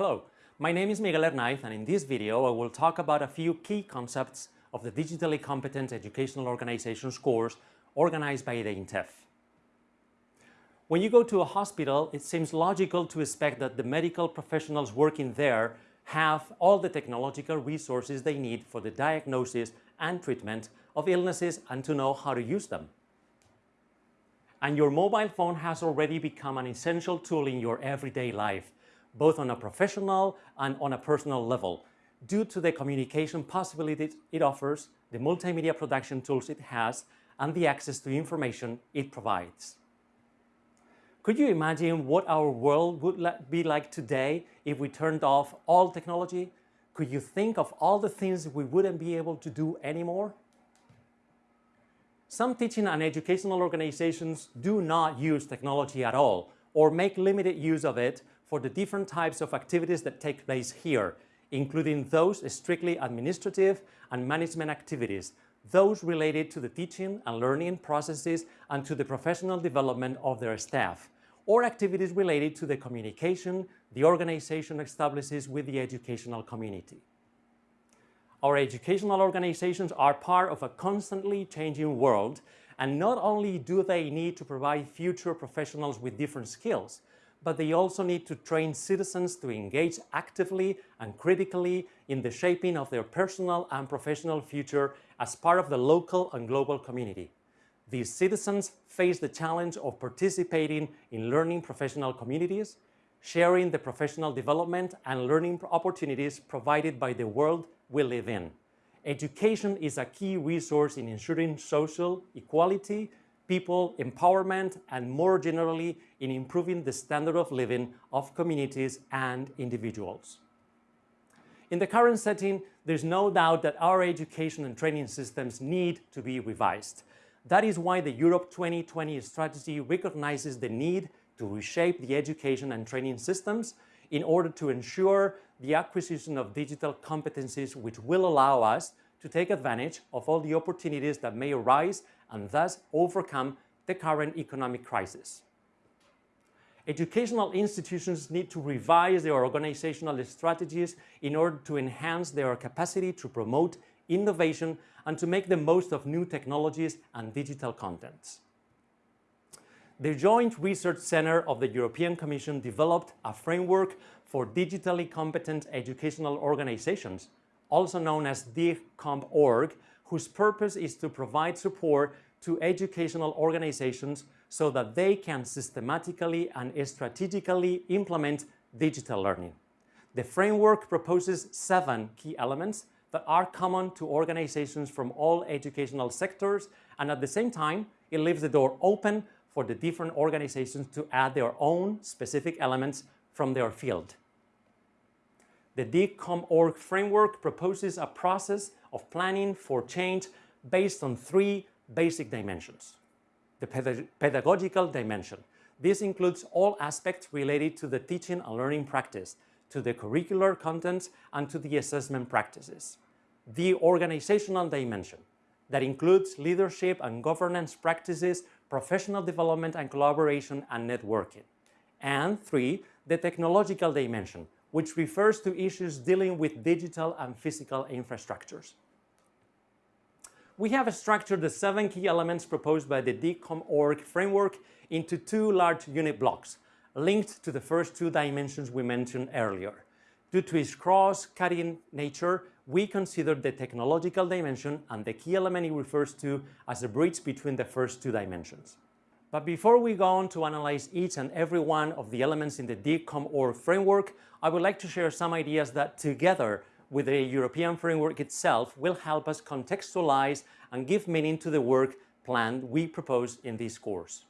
Hello, my name is Miguel Hernaiz and in this video I will talk about a few key concepts of the Digitally Competent Educational Organizations course organized by the INTEF. When you go to a hospital, it seems logical to expect that the medical professionals working there have all the technological resources they need for the diagnosis and treatment of illnesses and to know how to use them. And your mobile phone has already become an essential tool in your everyday life, both on a professional and on a personal level, due to the communication possibilities it offers, the multimedia production tools it has, and the access to information it provides. Could you imagine what our world would be like today if we turned off all technology? Could you think of all the things we wouldn't be able to do anymore? Some teaching and educational organizations do not use technology at all or make limited use of it for the different types of activities that take place here, including those strictly administrative and management activities, those related to the teaching and learning processes and to the professional development of their staff, or activities related to the communication the organization establishes with the educational community. Our educational organizations are part of a constantly changing world, and not only do they need to provide future professionals with different skills, but they also need to train citizens to engage actively and critically in the shaping of their personal and professional future as part of the local and global community. These citizens face the challenge of participating in learning professional communities, sharing the professional development and learning opportunities provided by the world we live in. Education is a key resource in ensuring social equality, people empowerment, and more generally in improving the standard of living of communities and individuals. In the current setting, there's no doubt that our education and training systems need to be revised. That is why the Europe 2020 strategy recognizes the need to reshape the education and training systems in order to ensure the acquisition of digital competencies which will allow us to take advantage of all the opportunities that may arise and thus overcome the current economic crisis. Educational institutions need to revise their organizational strategies in order to enhance their capacity to promote innovation and to make the most of new technologies and digital contents. The Joint Research Center of the European Commission developed a framework for digitally competent educational organizations, also known as DIGCOMP.org, whose purpose is to provide support to educational organizations so that they can systematically and strategically implement digital learning. The framework proposes seven key elements that are common to organizations from all educational sectors and at the same time it leaves the door open for the different organizations to add their own specific elements from their field. The DIGCOMP.org framework proposes a process of planning for change based on three basic dimensions. The pedagogical dimension. This includes all aspects related to the teaching and learning practice, to the curricular contents, and to the assessment practices. The organizational dimension. That includes leadership and governance practices, professional development and collaboration, and networking. And three, the technological dimension, which refers to issues dealing with digital and physical infrastructures. We have structured the seven key elements proposed by the DIGCOMP.org framework into two large unit blocks, linked to the first two dimensions we mentioned earlier. Due to its cross-cutting nature, we consider the technological dimension and the key element it refers to as a bridge between the first two dimensions. But before we go on to analyze each and every one of the elements in the DIGCOMP.org framework, I would like to share some ideas that together with the European framework itself will help us contextualize and give meaning to the work plan we propose in this course.